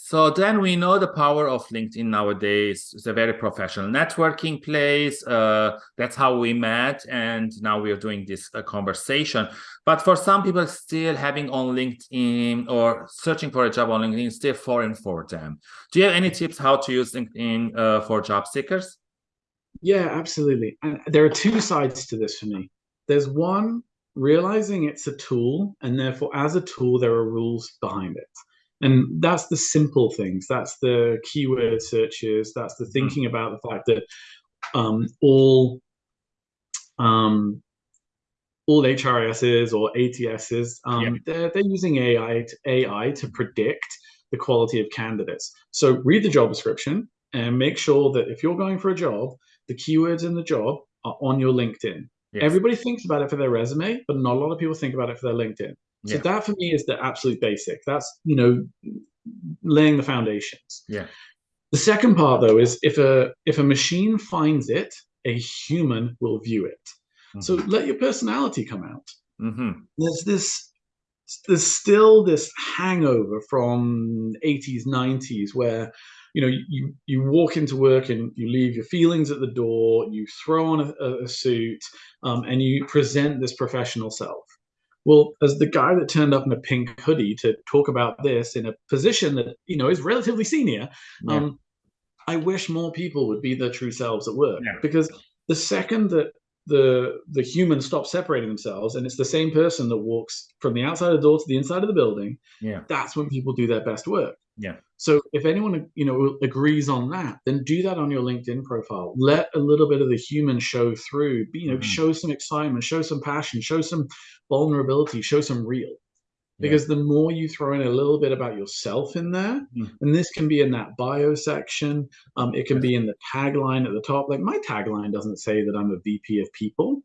So then we know the power of LinkedIn nowadays. It's a very professional networking place. Uh, that's how we met. And now we are doing this uh, conversation. But for some people still having on LinkedIn or searching for a job on LinkedIn is still foreign for them. Do you have any tips how to use LinkedIn uh, for job seekers? Yeah, absolutely. And there are two sides to this for me. There's one, realizing it's a tool, and therefore as a tool, there are rules behind it and that's the simple things that's the keyword searches that's the mm-hmm. thinking about the fact that um, all um, all HRSs or ATSs um, yeah. they're, they're using AI to, AI to predict the quality of candidates so read the job description and make sure that if you're going for a job the keywords in the job are on your LinkedIn yes. everybody thinks about it for their resume but not a lot of people think about it for their LinkedIn so yeah. that for me is the absolute basic. That's you know laying the foundations. Yeah. The second part though is if a if a machine finds it, a human will view it. Mm-hmm. So let your personality come out. Mm-hmm. There's this there's still this hangover from 80s 90s where you know you you walk into work and you leave your feelings at the door you throw on a, a suit um, and you present this professional self well, as the guy that turned up in a pink hoodie to talk about this in a position that you know is relatively senior, yeah. um, I wish more people would be their true selves at work yeah. because the second that the the humans stop separating themselves and it's the same person that walks from the outside of the door to the inside of the building. Yeah. That's when people do their best work. Yeah. So if anyone you know agrees on that then do that on your linkedin profile. Let a little bit of the human show through. You know mm-hmm. show some excitement show some passion show some vulnerability show some real because yeah. the more you throw in a little bit about yourself in there mm. and this can be in that bio section um, it can be in the tagline at the top like my tagline doesn't say that i'm a vp of people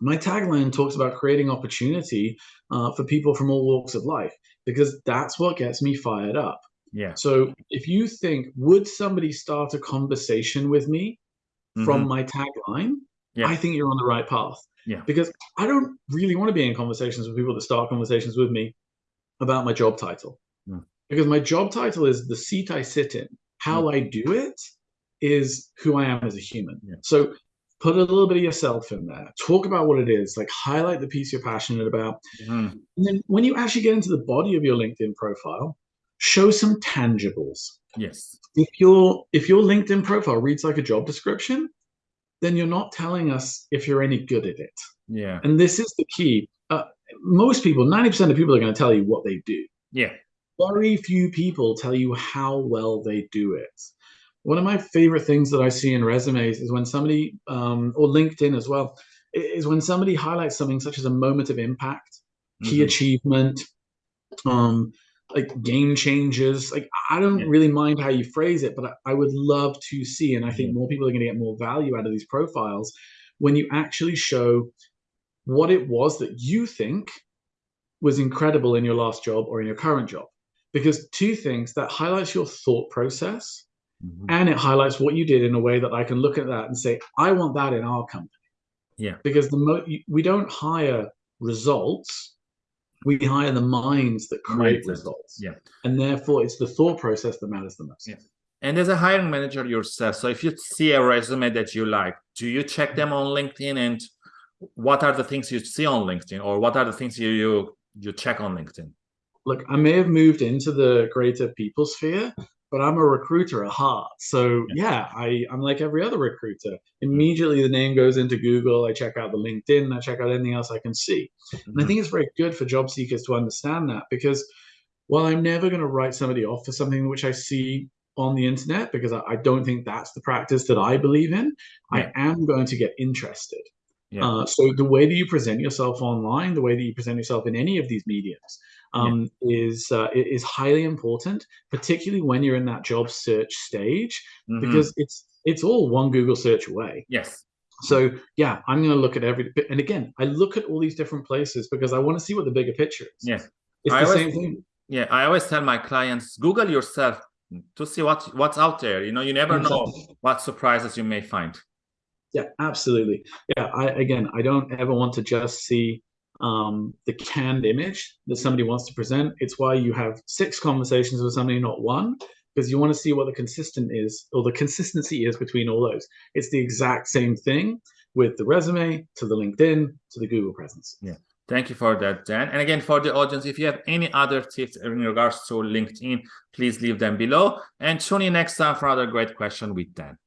my tagline talks about creating opportunity uh, for people from all walks of life because that's what gets me fired up yeah so if you think would somebody start a conversation with me mm-hmm. from my tagline yeah. i think you're on the right path yeah. Because I don't really want to be in conversations with people that start conversations with me about my job title. Mm. Because my job title is the seat I sit in. How mm. I do it is who I am as a human. Yeah. So put a little bit of yourself in there. Talk about what it is. Like highlight the piece you're passionate about. Mm. And then when you actually get into the body of your LinkedIn profile, show some tangibles. Yes. If your if your LinkedIn profile reads like a job description, then you're not telling us if you're any good at it. Yeah. And this is the key. Uh, most people, 90% of people are going to tell you what they do. Yeah. Very few people tell you how well they do it. One of my favorite things that I see in resumes is when somebody, um, or LinkedIn as well, is when somebody highlights something such as a moment of impact, key mm-hmm. achievement, um, like game changes. Like I don't yeah. really mind how you phrase it, but I, I, would love to see, and I think more people are going to get more value out of these profiles when you actually show what it was that you think was incredible in your last job or in your current job. Because two things that highlights your thought process mm-hmm. and it highlights what you did in a way that I can look at that and say, I want that in our company. Yeah. Because the mo- we don't hire results we hire the minds that create Mindset. results. Yeah. And therefore, it's the thought process that matters the most. Yeah. And as a hiring manager yourself, so if you see a resume that you like, do you check them on LinkedIn and what are the things you see on LinkedIn or what are the things you you, you check on LinkedIn? Look, I may have moved into the greater people sphere, but I'm a recruiter at heart. So yeah, I, I'm like every other recruiter. Immediately the name goes into Google. I check out the LinkedIn. I check out anything else I can see. Mm-hmm. And I think it's very good for job seekers to understand that because while I'm never going to write somebody off for something which I see on the internet because I, I don't think that's the practice that I believe in, yeah. I am going to get interested. Yeah. Uh, so the way that you present yourself online, the way that you present yourself in any of these mediums, um, yeah. is uh, is highly important, particularly when you're in that job search stage, mm-hmm. because it's it's all one Google search away. Yes. So yeah, I'm going to look at every bit. and again, I look at all these different places because I want to see what the bigger picture is. Yes. It's I the always, same thing. Yeah, I always tell my clients, Google yourself to see what what's out there. You know, you never know what surprises you may find. Yeah, absolutely. Yeah, I again, I don't ever want to just see um, the canned image that somebody wants to present. It's why you have six conversations with somebody, not one, because you want to see what the consistent is or the consistency is between all those. It's the exact same thing with the resume to the LinkedIn to the Google presence. Yeah. Thank you for that, Dan. And again, for the audience, if you have any other tips in regards to LinkedIn, please leave them below and tune in next time for another great question with Dan.